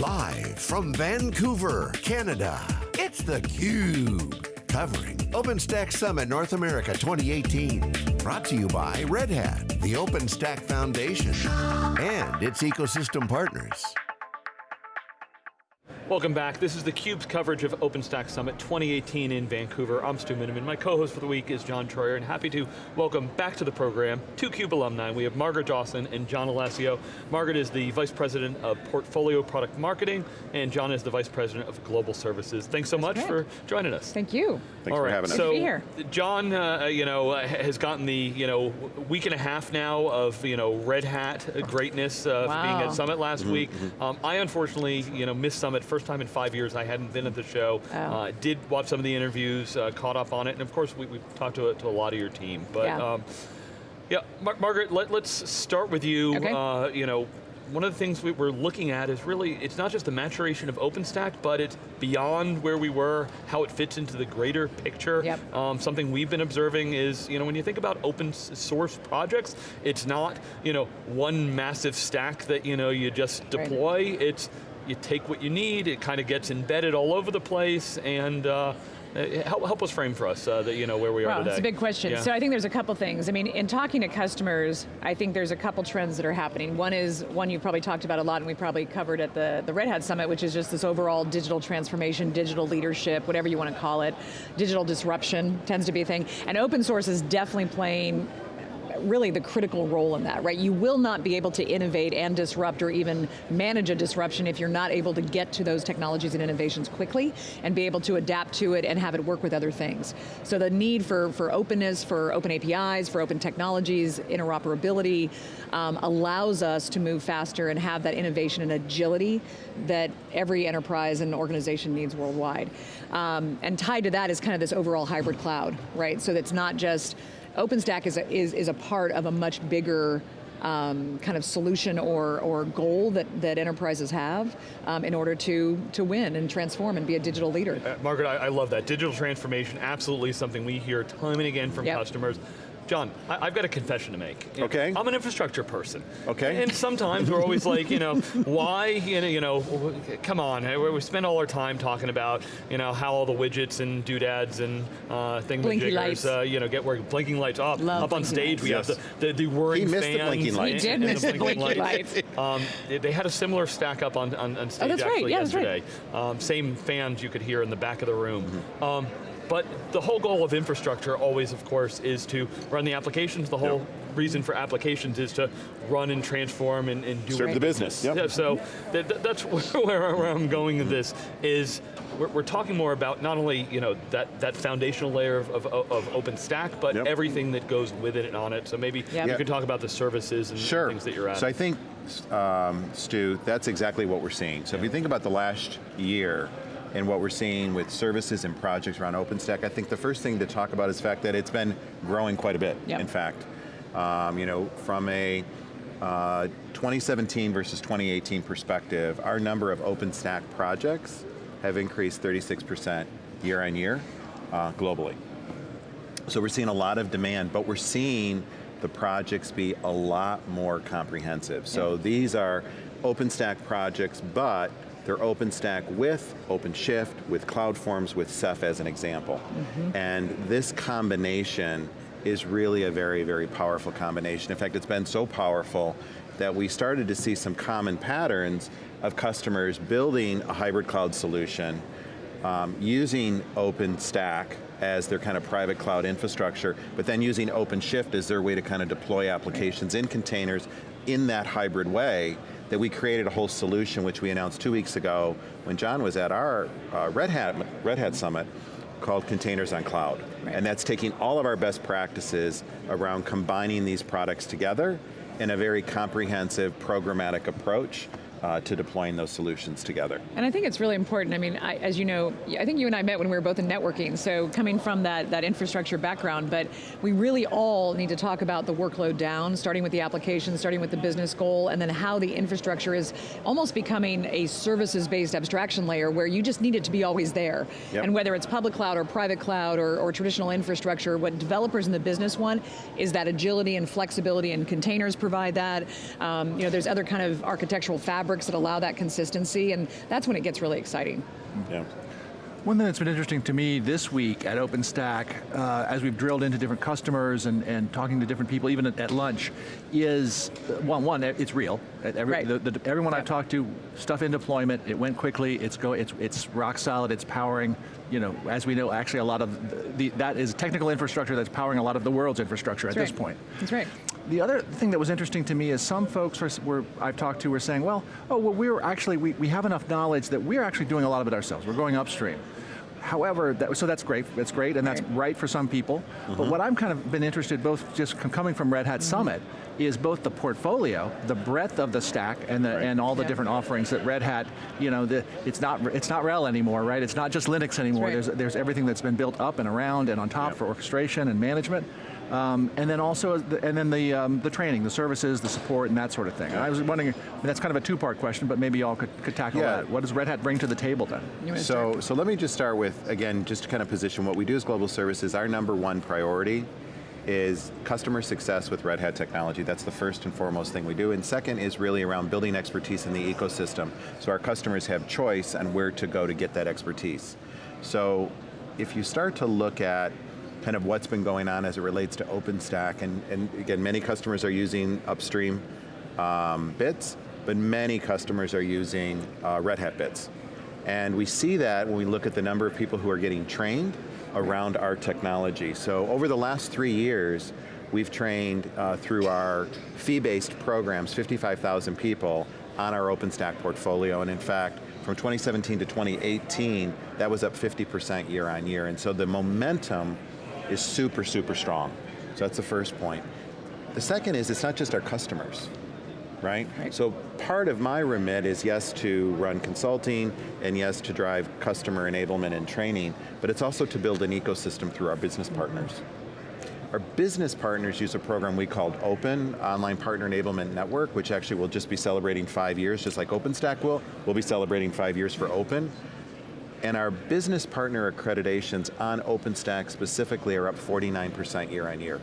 Live from Vancouver, Canada, it's theCUBE. Covering OpenStack Summit North America 2018. Brought to you by Red Hat, the OpenStack Foundation, and its ecosystem partners. Welcome back. This is theCUBE's coverage of OpenStack Summit 2018 in Vancouver. I'm Stu Miniman. My co-host for the week is John Troyer, and happy to welcome back to the program two CUBE alumni. We have Margaret Dawson and John Alessio. Margaret is the Vice President of Portfolio Product Marketing, and John is the Vice President of Global Services. Thanks so That's much great. for joining us. Thank you. Thanks All for having us. so Good to be here. John, uh, you know, uh, has gotten the you know week and a half now of you know Red Hat greatness uh, for being at Summit last Mm-hmm, week. Um, I unfortunately, you know, missed Summit first time in five years. I hadn't been at the show. Oh. Uh, did watch some of the interviews, uh, caught up on it, and of course we, we talked to, to a lot of your team. But Yeah. um, yeah, Mar Margaret, let, us start with you. Okay. Uh, you know, one of the things we, we're looking at is really, it's not just the maturation of OpenStack, but it's beyond where we were, how it fits into the greater picture. Yep. Um, something we've been observing is, you know, when you think about open source projects, it's not, you know, one massive stack that, you know, you just Right. deploy. It's, you take what you need, it kind of gets embedded all over the place, and uh, help, help us frame for us uh, that, you know, where we are Well, today. it's a big question. Yeah. So I think there's a couple things. I mean, in talking to customers, I think there's a couple trends that are happening. One is, one you've probably talked about a lot and we probably covered at the, the Red Hat Summit, which is just this overall digital transformation, digital leadership, whatever you want to call it. Digital disruption tends to be a thing. And open source is definitely playing really the critical role in that, right? You will not be able to innovate and disrupt or even manage a disruption if you're not able to get to those technologies and innovations quickly and be able to adapt to it and have it work with other things. So the need for, for openness, for open APIs, for open technologies, interoperability, um, allows us to move faster and have that innovation and agility that every enterprise and organization needs worldwide. Um, and tied to that is kind of this overall hybrid cloud, right? So that's not just OpenStack is a, is, is a part of a much bigger um, kind of solution or, or goal that, that enterprises have um, in order to, to win and transform and be a digital leader. Uh, Margaret, I, I love that. Digital transformation, absolutely something we hear time and again from Yep. customers. John, I, I've got a confession to make. Okay. I'm an infrastructure person. Okay. And sometimes we're always like, you know, why, you know, you know, come on, eh, we we spend all our time talking about, you know, how all the widgets and doodads and uh, Blinky lights. uh, you know, get working. Blinking lights up. Love up on stage, lights. we Yes. have the, the, the whirring He missed the blinking lights. He did miss the blinking lights. Um, they- they had a similar stack up on, on, on stage that's right. actually Yeah, that's right. yesterday. Um, same fans you could hear in the back of the room. Mm-hmm. Um, but the whole goal of infrastructure always, of course, is to run the applications. The whole Yep. reason for applications is to run and transform and, and do Serve the business, yep. Yeah, so that, that- that's where, where I'm going with this, is we're, we're talking more about not only you know, that, that foundational layer of, of, of OpenStack, but Yep. everything that goes with it and on it. So maybe Yep. you Yeah. could talk about the services and Sure. things that you're at. So I think, um, Stu, that's exactly what we're seeing. So if you think about the last year and what we're seeing with services and projects around OpenStack, I think the first thing to talk about is the fact that it's been growing quite a bit, Yep. in fact. Um, you know, from a uh, 2017 versus 2018 perspective, our number of OpenStack projects have increased 36% year on year uh, globally. So we're seeing a lot of demand, but we're seeing the projects be a lot more comprehensive. So these are OpenStack projects, but they're OpenStack with OpenShift, with CloudForms, with Ceph as an example. And this combination is really a very, very powerful combination. In fact, it's been so powerful that we started to see some common patterns of customers building a hybrid cloud solution um, using OpenStack as their kind of private cloud infrastructure, but then using OpenShift as their way to kind of deploy applications in containers in that hybrid way, that we created a whole solution which we announced two weeks ago when John was at our uh, Red, Hat, Red Hat Summit called Containers on Cloud. Right. And that's taking all of our best practices around combining these products together in a very comprehensive programmatic approach uh, to deploying those solutions together. And I think it's really important. I mean, I, as you know, I think you and I met when we were both in networking, so coming from that, that infrastructure background, but we really all need to talk about the workload down, starting with the application, starting with the business goal, and then how the infrastructure is almost becoming a services-based abstraction layer where you just need it to be always there. Yep. And whether it's public cloud or private cloud or, or traditional infrastructure, what developers in the business want is that agility and flexibility and containers provide that. Um, you know, there's other kind of architectural fabric fabrics that allow that consistency, and that's when it gets really exciting. Yeah. One thing that's been interesting to me this week at OpenStack, uh, as we've drilled into different customers and, and talking to different people, even at, at lunch, is, uh, one, one, it's real. Every, right. the, the, everyone I've talked to, stuff in deployment, it went quickly, it's, go, it's, it's rock solid, it's powering, you know, as we know, actually a lot of, the, that is technical infrastructure that's powering a lot of the world's infrastructure that's at right. this point. That's right. The other thing that was interesting to me is some folks were, were, I've talked to were saying, well, oh, well, we're actually, we, we have enough knowledge that we're actually doing a lot of it ourselves. We're going upstream. However, that, so that's great, that's great, and that's right, right for some people. Mm -hmm. But Mm-hmm. what I'm kind of been interested, both just coming from Red Hat mm -hmm. Summit, is both the portfolio, the breadth of the stack, and the, right. and all the yeah. different offerings that Red Hat, you know, the, it's not it's not RHEL anymore, right? It's not just Linux anymore. Right. There's there's everything that's been built up and around and on top yep. for orchestration and management. Um, and then also, and then the um, the training, the services, the support, and that sort of thing. And I was wondering, that's kind of a two-part question, but maybe y'all could, could tackle yeah. that. What does Red Hat bring to the table then? So, so let me just start with, again, just to kind of position what we do as global services, our number one priority is customer success with Red Hat technology. That's the first and foremost thing we do. And second is really around building expertise in the ecosystem. So our customers have choice on where to go to get that expertise. So if you start to look at kind of what's been going on as it relates to OpenStack, and, and again, many customers are using upstream um, bits, but many customers are using uh, Red Hat bits. And we see that when we look at the number of people who are getting trained around our technology. So over the last three years, we've trained uh, through our fee-based programs, 55,000 people on our OpenStack portfolio, and in fact, from 2017 to 2018, that was up 50% year on year, and so the momentum is super, super strong. So that's the first point. The second is it's not just our customers, right? right? So part of my remit is yes to run consulting and yes to drive customer enablement and training, but it's also to build an ecosystem through our business mm-hmm. partners. Our business partners use a program we called Open, Online Partner Enablement Network, which actually will just be celebrating five years, just like OpenStack will. We'll be celebrating five years for Open. And our business partner accreditations on OpenStack specifically are up 49% year on year.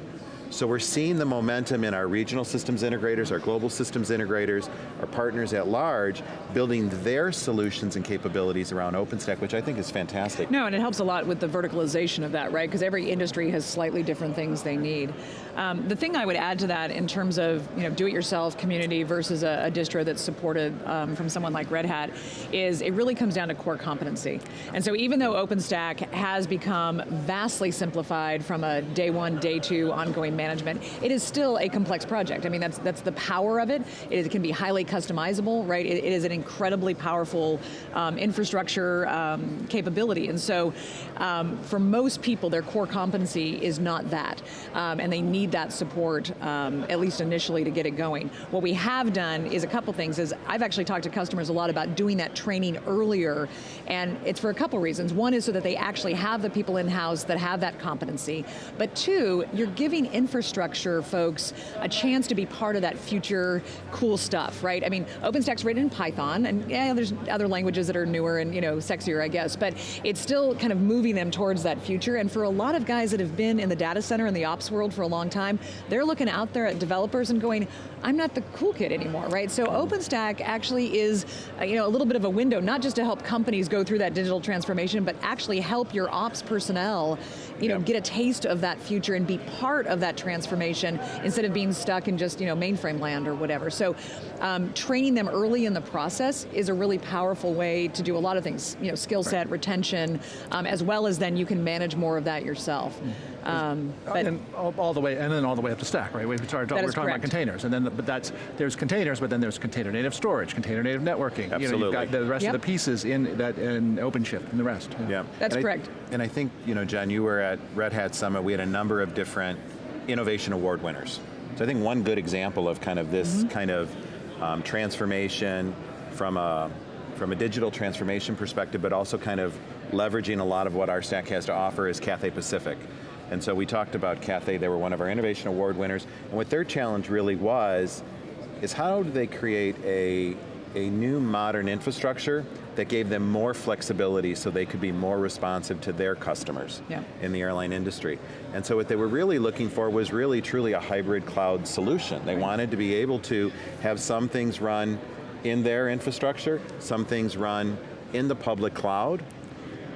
So we're seeing the momentum in our regional systems integrators, our global systems integrators, our partners at large, building their solutions and capabilities around OpenStack, which I think is fantastic. No, and it helps a lot with the verticalization of that, right? Because every industry has slightly different things they need. Um, the thing I would add to that in terms of you know, do-it-yourself community versus a, a, distro that's supported um, from someone like Red Hat is it really comes down to core competency. And so even though OpenStack has become vastly simplified from a day one, day two ongoing management, it is still a complex project. I mean, that's that's the power of it. It, is, it can be highly customizable, right? it, it is an incredibly powerful um, infrastructure um, capability. And so um, for most people, their core competency is not that. Um, and they need that support, um, at least initially, to get it going. What we have done is a couple things, is I've actually talked to customers a lot about doing that training earlier, and it's for a couple reasons. One is so that they actually have the people in-house that have that competency, but two, you're giving infrastructure folks a chance to be part of that future cool stuff, right? I mean, OpenStack's written in Python, and yeah, there's other languages that are newer and you know sexier, I guess, but it's still kind of moving them towards that future, and for a lot of guys that have been in the data center and the ops world for a long time, they're looking out there at developers and going, I'm not the cool kid anymore, right? So OpenStack actually is uh, you know, a little bit of a window, not just to help companies go through that digital transformation, but actually help your ops personnel you know, get a taste of that future and be part of that transformation instead of being stuck in just you know, mainframe land or whatever. So um, training them early in the process is a really powerful way to do a lot of things, you know, skill set, right. retention, um, as well as then you can manage more of that yourself. Mm. Um, but and all, all, the way, and then all the way up the stack, right? We started talking, we're talking correct. about containers, and then but that's there's containers, but then there's container native storage, container native networking. Absolutely. You know, you've got the rest yep. of the pieces in that in OpenShift and the rest. Yeah, yeah. that's and correct. I, and I think you know, John, you were at Red Hat Summit. We had a number of different innovation award winners. So I think one good example of kind of this mm -hmm. kind of um, transformation from a from a digital transformation perspective, but also kind of leveraging a lot of what our stack has to offer is Cathay Pacific. And so we talked about Cathay, they were one of our Innovation Award winners, and what their challenge really was, is how do they create a, a new modern infrastructure that gave them more flexibility so they could be more responsive to their customers yeah. in the airline industry. And so what they were really looking for was really truly a hybrid cloud solution. They right. wanted to be able to have some things run in their infrastructure, some things run in the public cloud,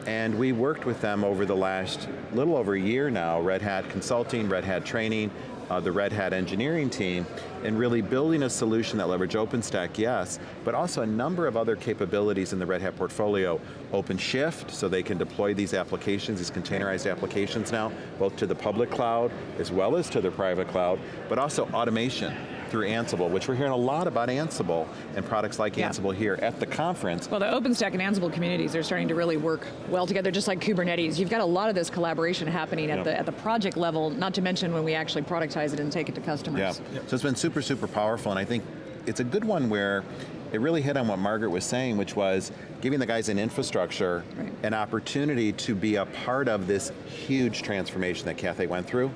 and we worked with them over the last little over a year now, Red Hat Consulting, Red Hat Training, uh, the Red Hat engineering team, and really building a solution that leverage OpenStack, yes, but also a number of other capabilities in the Red Hat portfolio. OpenShift, so they can deploy these applications, these containerized applications now, both to the public cloud, as well as to the private cloud, but also automation through Ansible, which we're hearing a lot about Ansible and products like Yeah. Ansible here at the conference. Well, the OpenStack and Ansible communities are starting to really work well together, just like Kubernetes. You've got a lot of this collaboration happening at, the, at the project level, not to mention when we actually productize it and take it to customers. Yeah, so it's been super, super powerful, and I think it's a good one where it really hit on what Margaret was saying, which was giving the guys in infrastructure Right. an opportunity to be a part of this huge transformation that Cathay went through,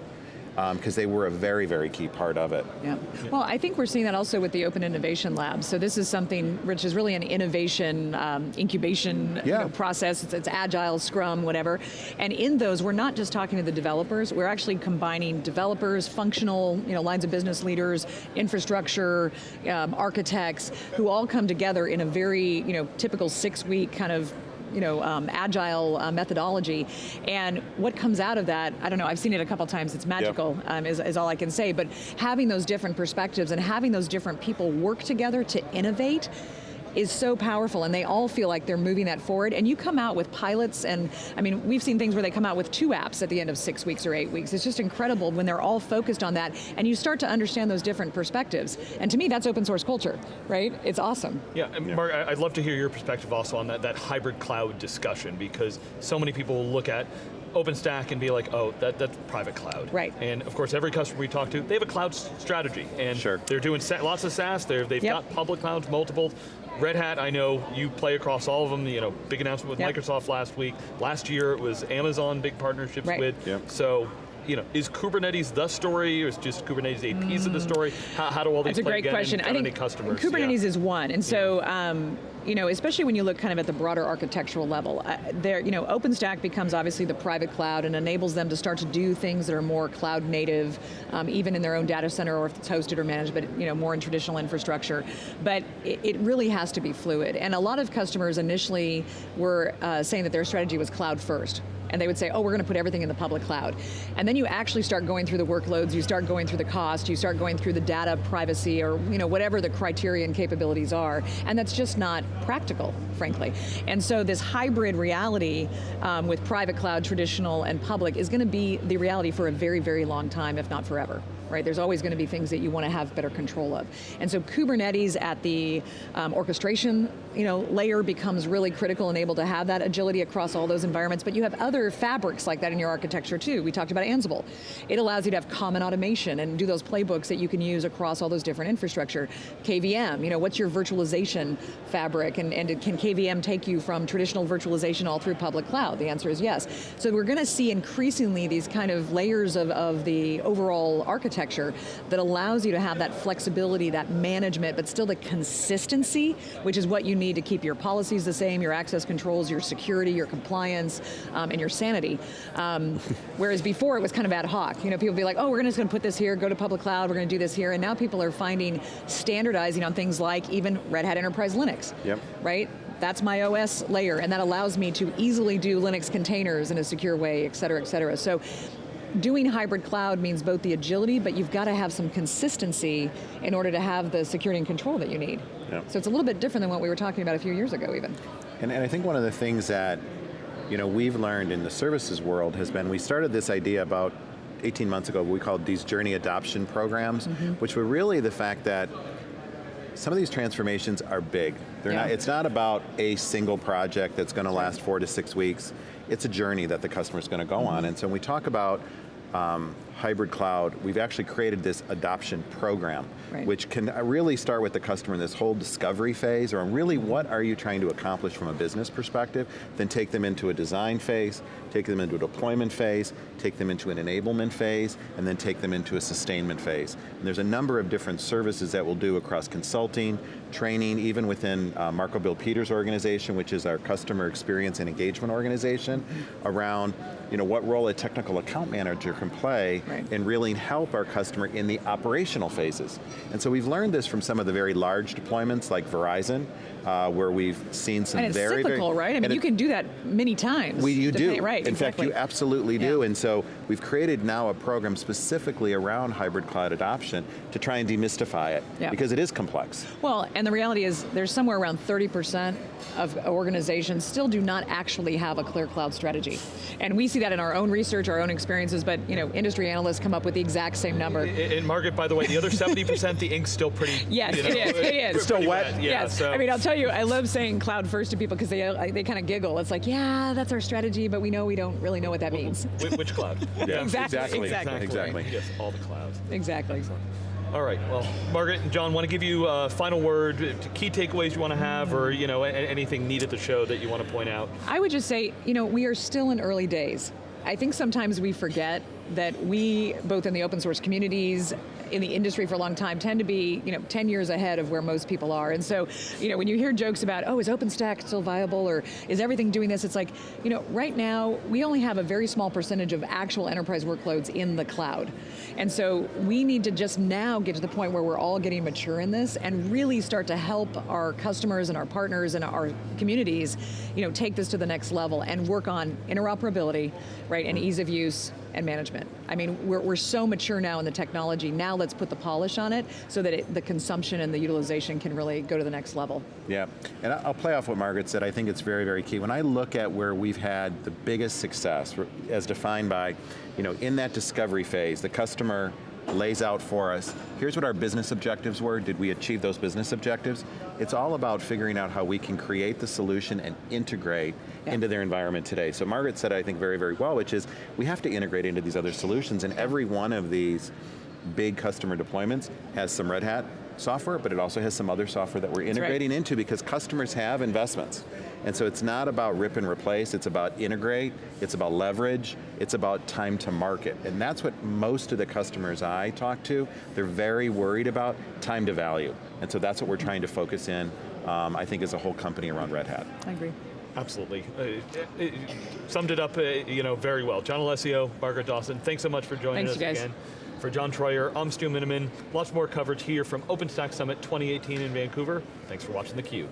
because they were a very, very key part of it. Yeah. Well, I think we're seeing that also with the Open Innovation Lab. So this is something, Rich, is really an innovation um, incubation you know, process. It's, it's agile, Scrum, whatever. And in those, we're not just talking to the developers. We're actually combining developers, functional, you know, lines of business leaders, infrastructure, um, architects, who all come together in a very, you know, typical six-week kind of you know, um, agile uh, methodology. And what comes out of that, I don't know, I've seen it a couple times, it's magical, um, is, is all I can say, but having those different perspectives and having those different people work together to innovate is so powerful and they all feel like they're moving that forward and you come out with pilots and I mean we've seen things where they come out with two apps at the end of six weeks or eight weeks it's just incredible when they're all focused on that and you start to understand those different perspectives and to me that's open source culture right it's awesome Yeah, and Mark, I- I'd love to hear your perspective also on that, that hybrid cloud discussion because so many people will look at OpenStack and be like, oh, that, that's private cloud. Right. And of course, every customer we talk to, they have a cloud strategy. And Sure. they're doing lots of SaaS, they're, they've Yep. got public clouds, multiple. Red Hat, I know you play across all of them, you know, big announcement with Yep. Microsoft last week. Last year it was Amazon, big partnerships Right. with. Yep. So, you know, is Kubernetes the story, or is just Kubernetes a piece of the story? How, how do all these That's a great question. I think any customers? Kubernetes Yeah. is one, and so um, you know, especially when you look kind of at the broader architectural level, uh, there, you know, OpenStack becomes obviously the private cloud and enables them to start to do things that are more cloud native, um, even in their own data center or if it's hosted or managed, but you know, more in traditional infrastructure. But it, it really has to be fluid, and a lot of customers initially were uh, saying that their strategy was cloud first and they would say, oh, we're going to put everything in the public cloud. And then you actually start going through the workloads, you start going through the cost, you start going through the data privacy or you know, whatever the criteria and capabilities are, and that's just not practical, frankly. And so this hybrid reality um, with private cloud, traditional, and public is going to be the reality for a very, very long time, if not forever. Right, there's always going to be things that you want to have better control of. And so Kubernetes at the um, orchestration you know, layer becomes really critical and able to have that agility across all those environments, but you have other fabrics like that in your architecture too. We talked about Ansible. It allows you to have common automation and do those playbooks that you can use across all those different infrastructure. KVM, you know, what's your virtualization fabric and, and can KVM take you from traditional virtualization all through public cloud? The answer is yes. So we're going to see increasingly these kind of layers of, of the overall architecture that allows you to have that flexibility, that management, but still the consistency, which is what you need to keep your policies the same, your access controls, your security, your compliance, um, and your sanity. Um, whereas before it was kind of ad hoc. You know, people would be like, oh, we're just going to put this here, go to public cloud, we're going to do this here, and now people are finding standardizing on things like even Red Hat Enterprise Linux. Yep. Right? That's my OS layer, and that allows me to easily do Linux containers in a secure way, et cetera, et cetera. So doing hybrid cloud means both the agility, but you've got to have some consistency in order to have the security and control that you need. Yep. So it's a little bit different than what we were talking about a few years ago even. And, and I think one of the things that you know, we've learned in the services world has been, we started this idea about 18 months ago, we called these journey adoption programs, mm-hmm. which were really the fact that some of these transformations are big. They're Yeah. not, it's not about a single project that's going to last four to six weeks. It's a journey that the customer's going to go on. Mm-hmm. And so when we talk about um, hybrid cloud, we've actually created this adoption program, Right. which can uh, really start with the customer in this whole discovery phase, or really what are you trying to accomplish from a business perspective, then take them into a design phase, take them into a deployment phase, take them into an enablement phase, and then take them into a sustainment phase. And there's a number of different services that we'll do across consulting, training, even within uh, Marco Bill-Peter's organization, which is our customer experience and engagement organization, around you know, what role a technical account manager can play Right. and really help our customer in the operational phases. And so we've learned this from some of the very large deployments like Verizon, uh, where we've seen some And it's very, cyclical, very, right? I mean, you it- can do that many times. we, you do. Right, In exactly. fact, you absolutely do. Yeah. And so we've created now a program specifically around hybrid cloud adoption to try and demystify it Yeah. because it is complex. Well, and the reality is there's somewhere around 30% of organizations still do not actually have a clear cloud strategy. And we see that in our own research, our own experiences, but you know, industry analysts come up with the exact same number. And, and Margaret, by the way, the other 70%, the ink's still pretty. Yes, you know, it is, it is. pretty Still wet? Yeah, yes, so. I mean, I'll tell you, I love saying cloud first to people because they, they kind of giggle. It's like, yeah, that's our strategy, but we know we don't really know what that means. Which cloud? Yeah, Exactly, exactly, exactly. exactly. Yes, all the clouds. Exactly. All right, well, Margaret and John, want to give you a final word, uh, key takeaways you want to have, or you know, anything neat at the show that you want to point out? I would just say, you know, we are still in early days. I think sometimes we forget that we, both in the open source communities, in the industry for a long time, tend to be, you know, 10 years ahead of where most people are. And so, you know, when you hear jokes about, oh, is OpenStack still viable, or is everything doing this? It's like, you know, right now, we only have a very small percentage of actual enterprise workloads in the cloud. And so we need to just now get to the point where we're all getting mature in this and really start to help our customers and our partners and our communities, you know, take this to the next level and work on interoperability, right, and ease of use and management. I mean, we're, we're so mature now in the technology, now let's put the polish on it so that it, the consumption and the utilization can really go to the next level. Yeah, and I'll play off what Margaret said. I think it's very, very key. When I look at where we've had the biggest success, as defined by, you know, in that discovery phase, the customer lays out for us, here's what our business objectives were, did we achieve those business objectives? It's all about figuring out how we can create the solution and integrate Yeah. into their environment today. So Margaret said, I think very, very well, which is we have to integrate into these other solutions, and every one of these big customer deployments has some Red Hat software, but it also has some other software that we're right. integrating into because customers have investments. And so it's not about rip and replace, it's about integrate, it's about leverage, it's about time to market. And that's what most of the customers I talk to, they're very worried about time to value. And so that's what we're trying to focus in, um, I think as a whole company around Red Hat. I agree. Absolutely. Uh, it, it summed it up uh, you know, very well. John Alessio, Margaret Dawson, thanks so much for joining Thanks, us you guys. again. For John Troyer, I'm Stu Miniman. Lots more coverage here from OpenStack Summit 2018 in Vancouver. Thanks for watching theCUBE.